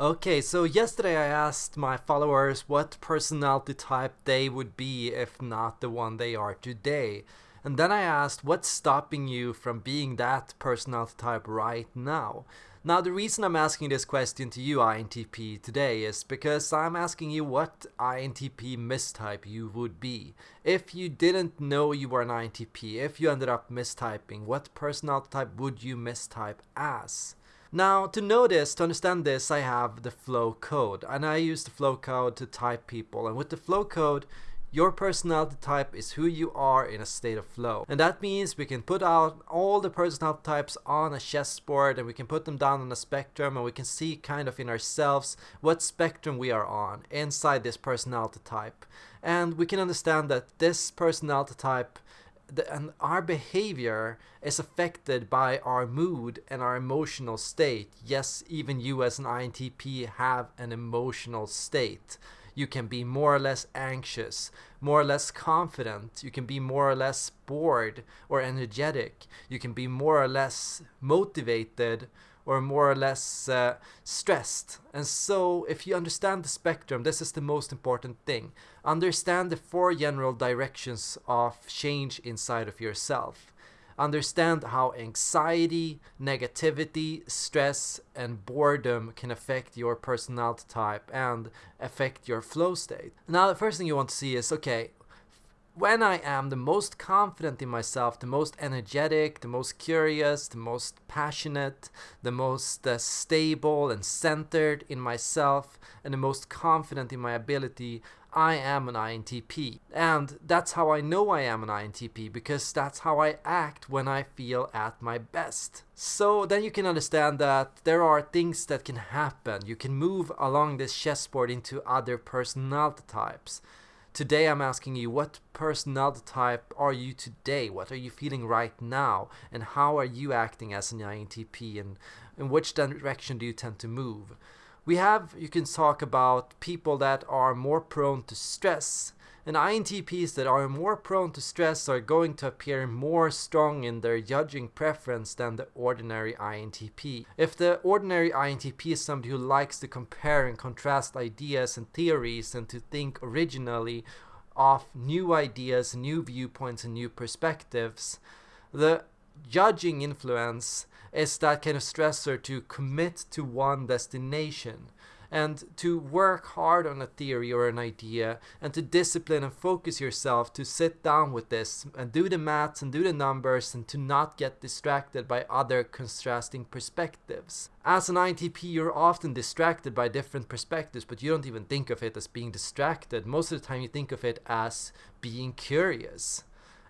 Okay, so yesterday I asked my followers what personality type they would be if not the one they are today. And then I asked what's stopping you from being that personality type right now. Now the reason I'm asking this question to you INTP today is because I'm asking you what INTP mistype you would be. If you didn't know you were an INTP, if you ended up mistyping, what personality type would you mistype as? Now, to know this, to understand this, I have the flow code, and I use the flow code to type people. And with the flow code, your personality type is who you are in a state of flow. And that means we can put out all the personality types on a chessboard and we can put them down on a spectrum and we can see kind of in ourselves what spectrum we are on inside this personality type. And we can understand that this personality type the, and our behavior is affected by our mood and our emotional state. Yes, even you as an INTP have an emotional state. You can be more or less anxious, more or less confident. You can be more or less bored or energetic. You can be more or less motivated or more or less uh, stressed. And so, if you understand the spectrum, this is the most important thing. Understand the four general directions of change inside of yourself. Understand how anxiety, negativity, stress, and boredom can affect your personality type and affect your flow state. Now, the first thing you want to see is okay, when I am the most confident in myself, the most energetic, the most curious, the most passionate, the most uh, stable and centered in myself, and the most confident in my ability, I am an INTP. And that's how I know I am an INTP, because that's how I act when I feel at my best. So then you can understand that there are things that can happen. You can move along this chessboard into other personality types. Today I'm asking you what personality type are you today? What are you feeling right now? And how are you acting as an INTP? And in which direction do you tend to move? We have, you can talk about people that are more prone to stress and INTPs that are more prone to stress are going to appear more strong in their judging preference than the ordinary INTP. If the ordinary INTP is somebody who likes to compare and contrast ideas and theories and to think originally of new ideas, new viewpoints, and new perspectives, the judging influence is that kind of stressor to commit to one destination and to work hard on a theory or an idea and to discipline and focus yourself to sit down with this and do the maths and do the numbers and to not get distracted by other contrasting perspectives. As an INTP, you're often distracted by different perspectives, but you don't even think of it as being distracted. Most of the time, you think of it as being curious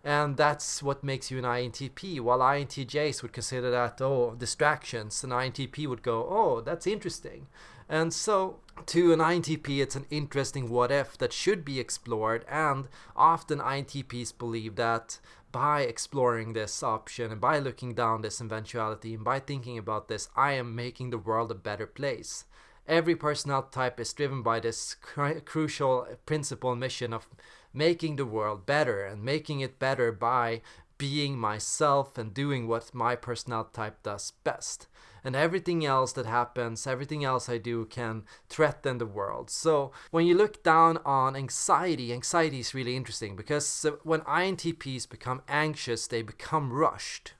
and that's what makes you an INTP. While INTJs would consider that oh distractions, an INTP would go oh that's interesting. And so to an INTP it's an interesting what if that should be explored and often INTPs believe that by exploring this option and by looking down this eventuality and by thinking about this I am making the world a better place. Every personality type is driven by this cr crucial principle mission of making the world better and making it better by being myself and doing what my personality type does best. And everything else that happens, everything else I do can threaten the world. So when you look down on anxiety, anxiety is really interesting because uh, when INTPs become anxious, they become rushed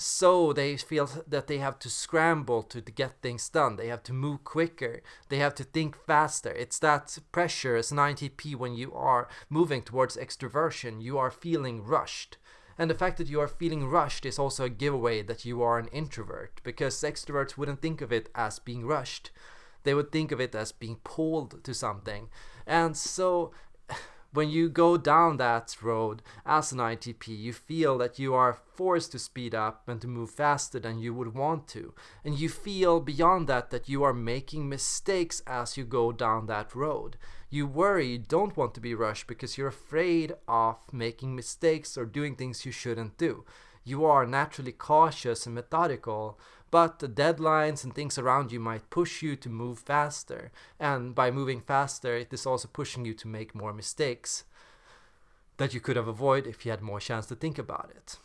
so they feel that they have to scramble to, to get things done. They have to move quicker. They have to think faster. It's that pressure as an INTP when you are moving towards extroversion. You are feeling rushed. And the fact that you are feeling rushed is also a giveaway that you are an introvert because extroverts wouldn't think of it as being rushed. They would think of it as being pulled to something. And so when you go down that road as an ITP, you feel that you are forced to speed up and to move faster than you would want to. And you feel beyond that that you are making mistakes as you go down that road. You worry, you don't want to be rushed because you're afraid of making mistakes or doing things you shouldn't do. You are naturally cautious and methodical, but the deadlines and things around you might push you to move faster. And by moving faster, it is also pushing you to make more mistakes that you could have avoided if you had more chance to think about it.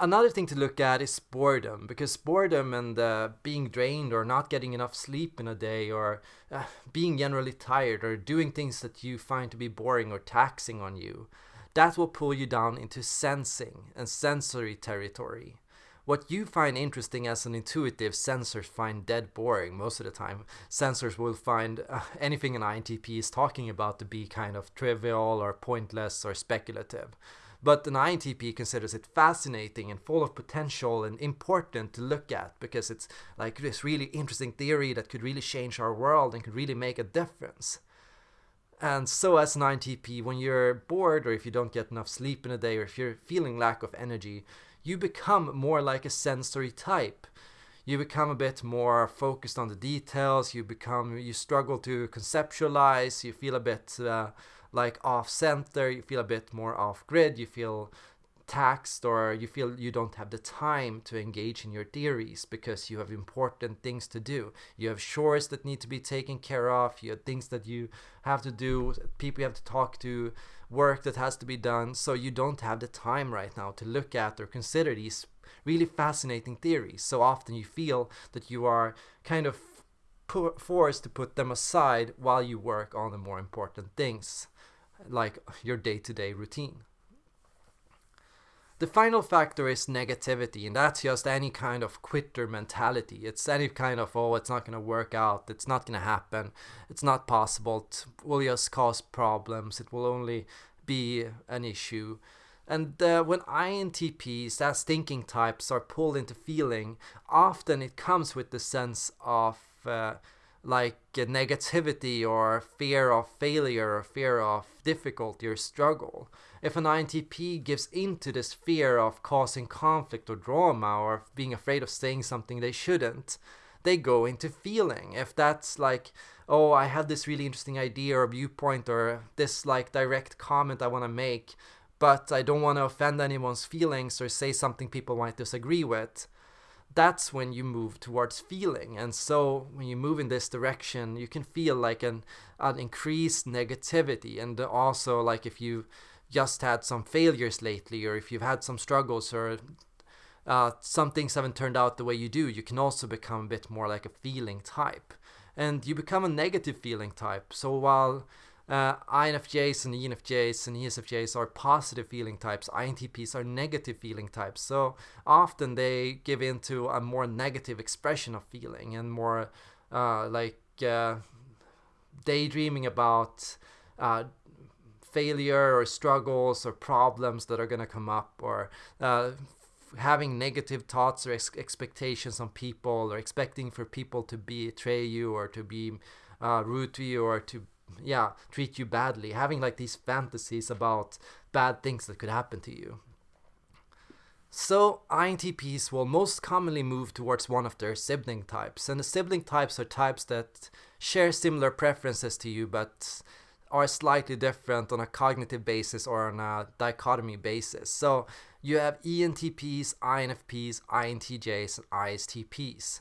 Another thing to look at is boredom, because boredom and uh, being drained or not getting enough sleep in a day or uh, being generally tired or doing things that you find to be boring or taxing on you, that will pull you down into sensing and sensory territory. What you find interesting as an intuitive, sensors find dead boring most of the time. Sensors will find uh, anything an INTP is talking about to be kind of trivial or pointless or speculative. But an INTP considers it fascinating and full of potential and important to look at because it's like this really interesting theory that could really change our world and could really make a difference. And so as an INTP, when you're bored or if you don't get enough sleep in a day or if you're feeling lack of energy, you become more like a sensory type. You become a bit more focused on the details, you become, you struggle to conceptualize, you feel a bit uh, like off center, you feel a bit more off grid, you feel taxed or you feel you don't have the time to engage in your theories because you have important things to do. You have chores that need to be taken care of, you have things that you have to do, people you have to talk to, work that has to be done, so you don't have the time right now to look at or consider these really fascinating theories. So often you feel that you are kind of forced to put them aside while you work on the more important things like your day-to-day routine. The final factor is negativity, and that's just any kind of quitter mentality. It's any kind of, oh, it's not going to work out, it's not going to happen, it's not possible, it will just cause problems, it will only be an issue. And uh, when INTPs, as thinking types, are pulled into feeling, often it comes with the sense of uh, like uh, negativity or fear of failure or fear of difficulty or struggle. If an INTP gives into this fear of causing conflict or drama or being afraid of saying something they shouldn't, they go into feeling. If that's like, oh, I have this really interesting idea or viewpoint or this like direct comment I want to make, but I don't want to offend anyone's feelings or say something people might disagree with, that's when you move towards feeling. And so when you move in this direction, you can feel like an, an increased negativity. And also, like if you just had some failures lately, or if you've had some struggles, or uh, some things haven't turned out the way you do, you can also become a bit more like a feeling type. And you become a negative feeling type. So while uh, INFJs and ENFJs and ESFJs are positive feeling types. INTPs are negative feeling types. So often they give into a more negative expression of feeling and more uh, like uh, daydreaming about uh, failure or struggles or problems that are going to come up or uh, having negative thoughts or ex- expectations on people or expecting for people to betray you or to be uh, rude to you or to yeah treat you badly having like these fantasies about bad things that could happen to you so INTPs will most commonly move towards one of their sibling types and the sibling types are types that share similar preferences to you but are slightly different on a cognitive basis or on a dichotomy basis. So you have ENTPs, INFPs, INTJs, and ISTPs.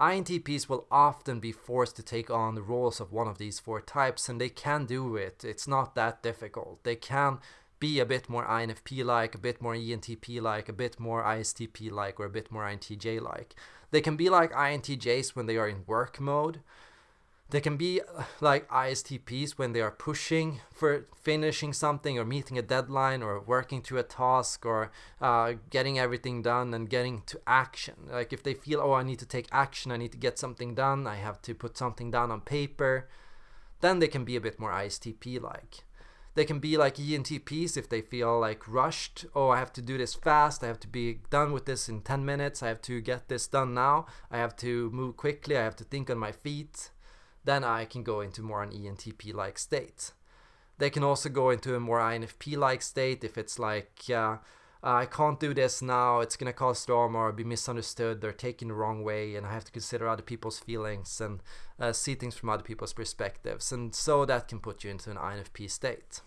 INTPs will often be forced to take on the roles of one of these four types, and they can do it. It's not that difficult. They can be a bit more INFP like, a bit more ENTP like, a bit more ISTP like, or a bit more INTJ like. They can be like INTJs when they are in work mode, they can be uh, like ISTPs when they are pushing for finishing something or meeting a deadline or working to a task or uh, getting everything done and getting to action. Like if they feel, oh, I need to take action, I need to get something done, I have to put something down on paper, then they can be a bit more ISTP like. They can be like ENTPs if they feel like rushed. Oh, I have to do this fast. I have to be done with this in 10 minutes. I have to get this done now. I have to move quickly. I have to think on my feet then I can go into more an ENTP like state. They can also go into a more INFP like state if it's like, uh, I can't do this now, it's gonna cause drama or be misunderstood, they're taken the wrong way, and I have to consider other people's feelings and uh, see things from other people's perspectives. And so that can put you into an INFP state.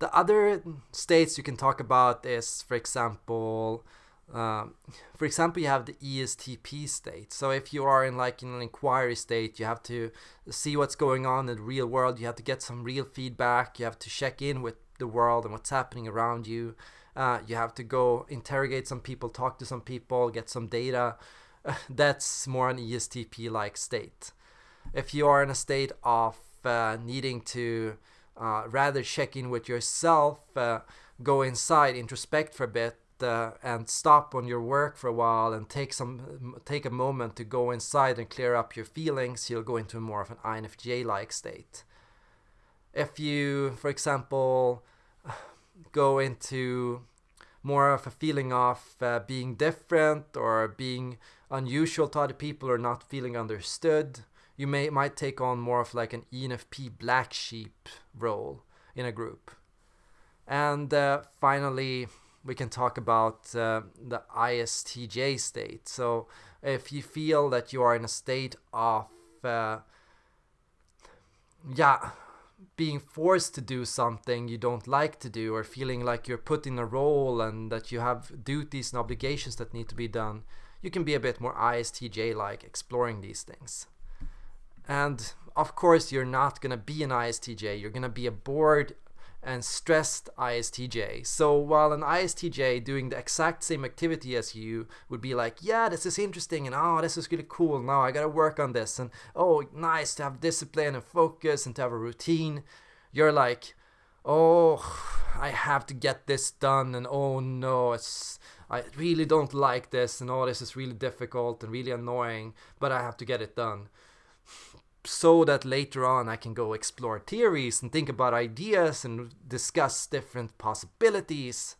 The other states you can talk about is, for example, um, for example, you have the ESTP state. So if you are in like in an inquiry state, you have to see what's going on in the real world. You have to get some real feedback. You have to check in with the world and what's happening around you. Uh, you have to go interrogate some people, talk to some people, get some data. That's more an ESTP like state. If you are in a state of uh, needing to uh, rather check in with yourself, uh, go inside, introspect for a bit, uh, and stop on your work for a while and take some take a moment to go inside and clear up your feelings, you'll go into more of an INFJ-like state. If you, for example, go into more of a feeling of uh, being different or being unusual to other people or not feeling understood, you may might take on more of like an ENFP black sheep role in a group. And uh, finally, we can talk about uh, the ISTJ state. So if you feel that you are in a state of, uh, yeah, being forced to do something you don't like to do, or feeling like you're put in a role and that you have duties and obligations that need to be done, you can be a bit more ISTJ like exploring these things. And of course, you're not going to be an ISTJ, you're going to be a bored and stressed ISTJ. So while an ISTJ doing the exact same activity as you would be like, yeah, this is interesting and oh, this is really cool. Now I gotta work on this and oh, nice to have discipline and focus and to have a routine. You're like, oh, I have to get this done and oh no, it's I really don't like this and oh, this is really difficult and really annoying, but I have to get it done so that later on I can go explore theories and think about ideas and discuss different possibilities.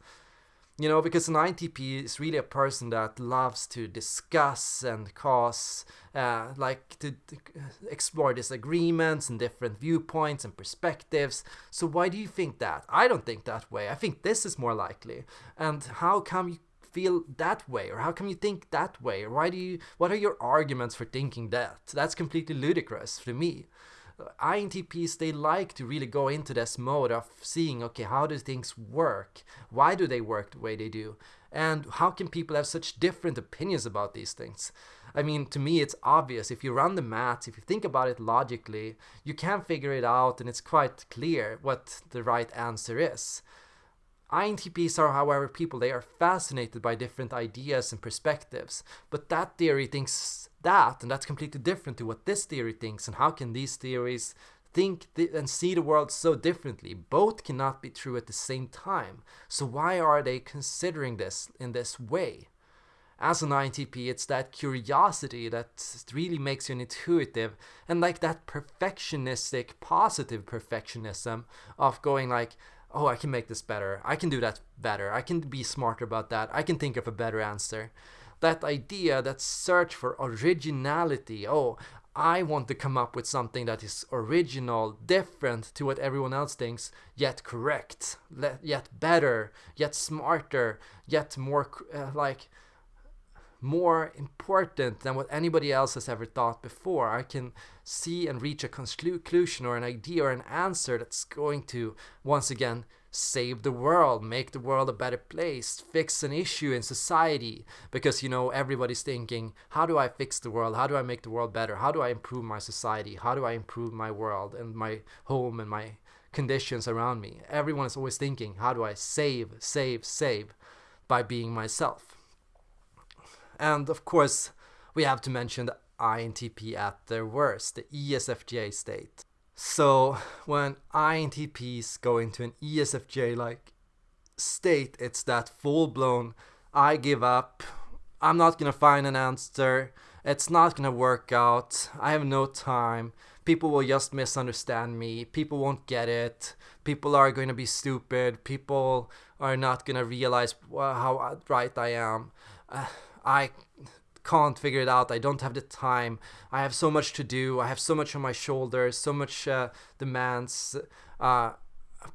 You know, because an INTP is really a person that loves to discuss and cause, uh, like to, to explore disagreements and different viewpoints and perspectives. So why do you think that? I don't think that way. I think this is more likely. And how come you feel that way or how come you think that way? Or why do you what are your arguments for thinking that? That's completely ludicrous to me. Uh, INTPs they like to really go into this mode of seeing okay how do things work? Why do they work the way they do? And how can people have such different opinions about these things? I mean, to me, it's obvious. If you run the maths, if you think about it logically, you can figure it out, and it's quite clear what the right answer is. INTPs are, however, people they are fascinated by different ideas and perspectives, but that theory thinks that, and that's completely different to what this theory thinks, and how can these theories think th and see the world so differently? Both cannot be true at the same time, so why are they considering this in this way? As an INTP, it's that curiosity that really makes you intuitive, and like that perfectionistic, positive perfectionism of going like, oh, I can make this better. I can do that better. I can be smarter about that. I can think of a better answer. That idea, that search for originality. Oh, I want to come up with something that is original, different to what everyone else thinks, yet correct, yet better, yet smarter, yet more uh, like more important than what anybody else has ever thought before. I can see and reach a conclusion or an idea or an answer that's going to, once again, save the world, make the world a better place, fix an issue in society. Because, you know, everybody's thinking, how do I fix the world? How do I make the world better? How do I improve my society? How do I improve my world and my home and my conditions around me? Everyone is always thinking, how do I save, save, save by being myself? And of course, we have to mention the INTP at their worst, the ESFJ state. So when INTPs go into an ESFJ like state, it's that full blown I give up, I'm not gonna find an answer, it's not gonna work out, I have no time, people will just misunderstand me, people won't get it, people are going to be stupid, people are not gonna realize how right I am. Uh, I can't figure it out. I don't have the time. I have so much to do. I have so much on my shoulders, so much uh, demands. Uh,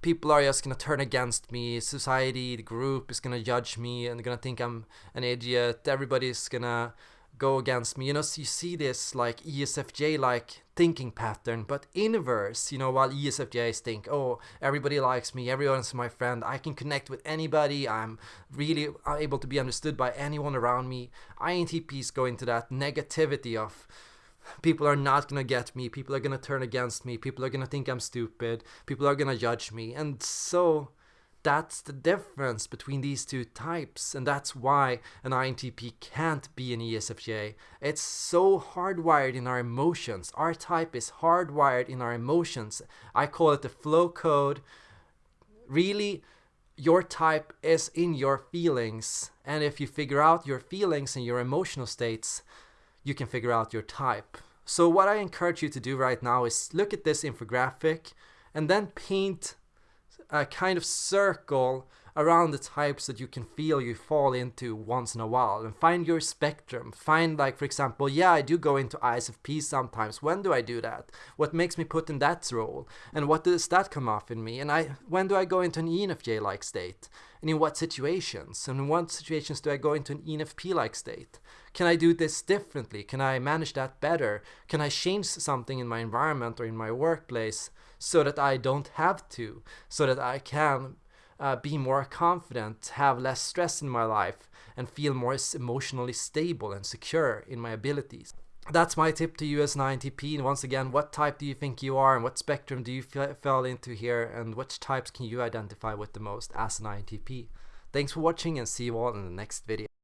people are just gonna turn against me. Society, the group is gonna judge me and gonna think I'm an idiot. Everybody's gonna go against me. You know, so you see this like ESFJ like thinking pattern, but inverse, you know, while ESFJs think, oh, everybody likes me, everyone's my friend, I can connect with anybody, I'm really able to be understood by anyone around me. INTPs go into that negativity of people are not gonna get me, people are gonna turn against me, people are gonna think I'm stupid, people are gonna judge me, and so that's the difference between these two types and that's why an INTP can't be an ESFJ. It's so hardwired in our emotions. Our type is hardwired in our emotions. I call it the flow code. Really, your type is in your feelings and if you figure out your feelings and your emotional states, you can figure out your type. So what I encourage you to do right now is look at this infographic and then paint a kind of circle around the types that you can feel you fall into once in a while and find your spectrum. Find like for example yeah i do go into isfp sometimes. When do i do that? What makes me put in that role? And what does that come off in me? And i when do i go into an enfj like state? And in what situations? And in what situations do i go into an enfp like state can i do this differently can i manage that better can i change something in my environment or in my workplace so that i don't have to so that i can uh, be more confident, have less stress in my life, and feel more emotionally stable and secure in my abilities. That's my tip to you as an INTP. And once again, what type do you think you are and what spectrum do you fall into here and which types can you identify with the most as an INTP? Thanks for watching and see you all in the next video.